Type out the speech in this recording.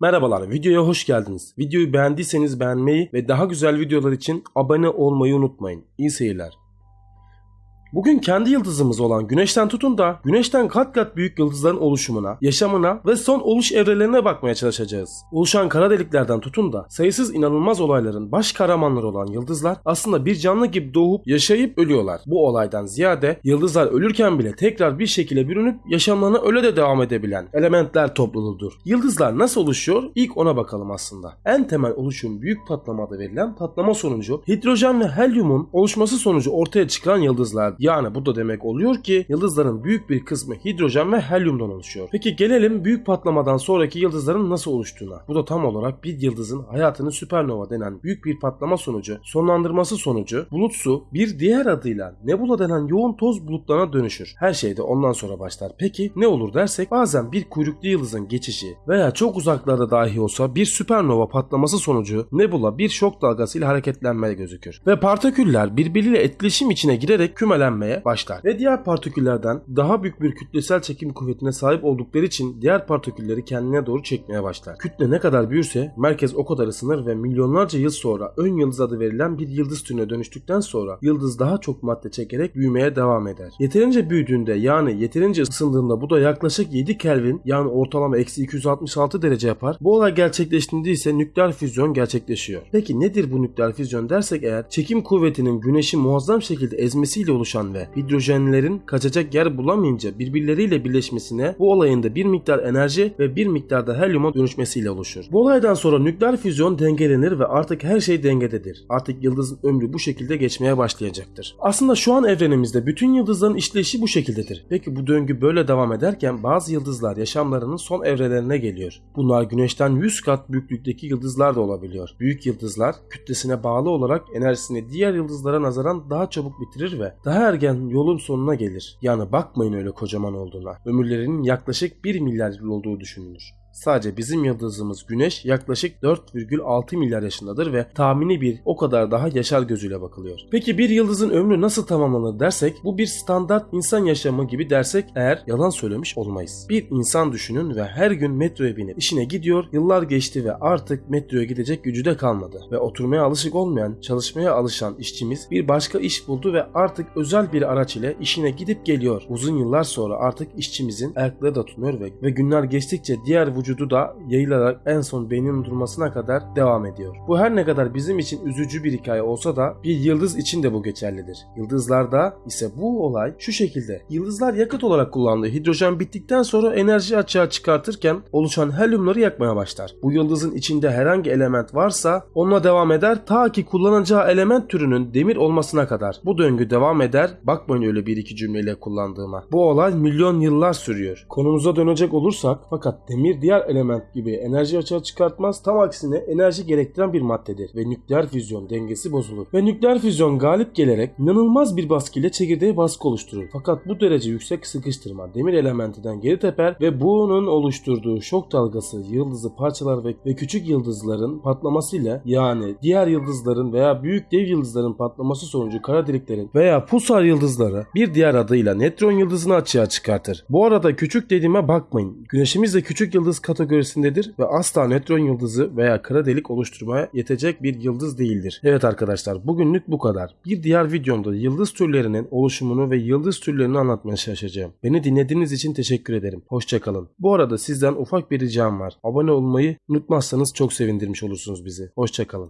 Merhabalar, videoya hoş geldiniz. Videoyu beğendiyseniz beğenmeyi ve daha güzel videolar için abone olmayı unutmayın. İyi seyirler. Bugün kendi yıldızımız olan Güneş'ten tutun da Güneş'ten kat kat büyük yıldızların oluşumuna, yaşamına ve son oluş evrelerine bakmaya çalışacağız. Oluşan kara deliklerden tutun da sayısız inanılmaz olayların baş kahramanları olan yıldızlar aslında bir canlı gibi doğup yaşayıp ölüyorlar. Bu olaydan ziyade yıldızlar ölürken bile tekrar bir şekilde bürünüp yaşamlarına öyle de devam edebilen elementler topluluğudur. Yıldızlar nasıl oluşuyor? İlk ona bakalım aslında. En temel oluşum büyük patlamada verilen patlama sonucu hidrojen ve helyumun oluşması sonucu ortaya çıkan yıldızlar. Yani bu da demek oluyor ki yıldızların büyük bir kısmı hidrojen ve helyumdan oluşuyor. Peki gelelim büyük patlamadan sonraki yıldızların nasıl oluştuğuna. Bu da tam olarak bir yıldızın hayatını süpernova denen büyük bir patlama sonucu, sonlandırması sonucu bulutsu bir diğer adıyla nebula denen yoğun toz bulutlarına dönüşür. Her şey de ondan sonra başlar. Peki ne olur dersek bazen bir kuyruklu yıldızın geçişi veya çok uzaklarda dahi olsa bir süpernova patlaması sonucu nebula bir şok dalgasıyla hareketlenmeye gözükür. Ve partiküller birbiriyle etkileşim içine girerek kümelenmeye başlar. Ve diğer partiküllerden daha büyük bir kütlesel çekim kuvvetine sahip oldukları için diğer partikülleri kendine doğru çekmeye başlar. Kütle ne kadar büyürse merkez o kadar ısınır ve milyonlarca yıl sonra ön yıldız adı verilen bir yıldız türüne dönüştükten sonra yıldız daha çok madde çekerek büyümeye devam eder. Yeterince büyüdüğünde yani yeterince ısındığında bu da yaklaşık 7 Kelvin yani ortalama eksi 266 derece yapar. Bu olay gerçekleştiğinde ise nükleer füzyon gerçekleşiyor. Peki nedir bu nükleer füzyon dersek eğer çekim kuvvetinin güneşi muazzam şekilde ezmesiyle oluşan ve hidrojenlerin kaçacak yer bulamayınca birbirleriyle birleşmesine bu olayın da bir miktar enerji ve bir miktar da helyuma dönüşmesiyle oluşur. Bu olaydan sonra nükleer füzyon dengelenir ve artık her şey dengededir. Artık yıldızın ömrü bu şekilde geçmeye başlayacaktır. Aslında şu an evrenimizde bütün yıldızların işleyişi bu şekildedir. Peki bu döngü böyle devam ederken bazı yıldızlar yaşamlarının son evrelerine geliyor. Bunlar güneşten 100 kat büyüklükteki yıldızlar da olabiliyor. Büyük yıldızlar kütlesine bağlı olarak enerjisini diğer yıldızlara nazaran daha çabuk bitirir ve daha ergen yolun sonuna gelir. Yani bakmayın öyle kocaman olduğuna. Ömürlerinin yaklaşık 1 milyar yıl olduğu düşünülür. Sadece bizim yıldızımız Güneş yaklaşık 4,6 milyar yaşındadır ve tahmini bir o kadar daha yaşar gözüyle bakılıyor. Peki bir yıldızın ömrü nasıl tamamlanır dersek bu bir standart insan yaşamı gibi dersek eğer yalan söylemiş olmayız. Bir insan düşünün ve her gün metroya binip işine gidiyor yıllar geçti ve artık metroya gidecek gücü de kalmadı. Ve oturmaya alışık olmayan çalışmaya alışan işçimiz bir başka iş buldu ve artık özel bir araç ile işine gidip geliyor. Uzun yıllar sonra artık işçimizin ayakları da tutmuyor ve, ve günler geçtikçe diğer vücudu da yayılarak en son beyninin durmasına kadar devam ediyor. Bu her ne kadar bizim için üzücü bir hikaye olsa da bir yıldız için de bu geçerlidir. Yıldızlarda ise bu olay şu şekilde. Yıldızlar yakıt olarak kullandığı hidrojen bittikten sonra enerji açığa çıkartırken oluşan helyumları yakmaya başlar. Bu yıldızın içinde herhangi element varsa onunla devam eder ta ki kullanacağı element türünün demir olmasına kadar. Bu döngü devam eder. Bakmayın öyle bir iki cümleyle kullandığıma. Bu olay milyon yıllar sürüyor. Konumuza dönecek olursak fakat demir diğer element gibi enerji açığa çıkartmaz. Tam aksine enerji gerektiren bir maddedir ve nükleer füzyon dengesi bozulur. Ve nükleer füzyon galip gelerek inanılmaz bir baskıyla çekirdeğe baskı oluşturur. Fakat bu derece yüksek sıkıştırma demir elementinden geri teper ve bunun oluşturduğu şok dalgası yıldızı parçalar ve, ve küçük yıldızların patlamasıyla yani diğer yıldızların veya büyük dev yıldızların patlaması sonucu kara deliklerin veya pulsar yıldızları bir diğer adıyla netron yıldızını açığa çıkartır. Bu arada küçük dediğime bakmayın. Güneşimiz de küçük yıldız kategorisindedir ve asla nötron yıldızı veya kara delik oluşturmaya yetecek bir yıldız değildir. Evet arkadaşlar bugünlük bu kadar. Bir diğer videomda yıldız türlerinin oluşumunu ve yıldız türlerini anlatmaya çalışacağım. Beni dinlediğiniz için teşekkür ederim. Hoşçakalın. Bu arada sizden ufak bir ricam var. Abone olmayı unutmazsanız çok sevindirmiş olursunuz bizi. Hoşçakalın.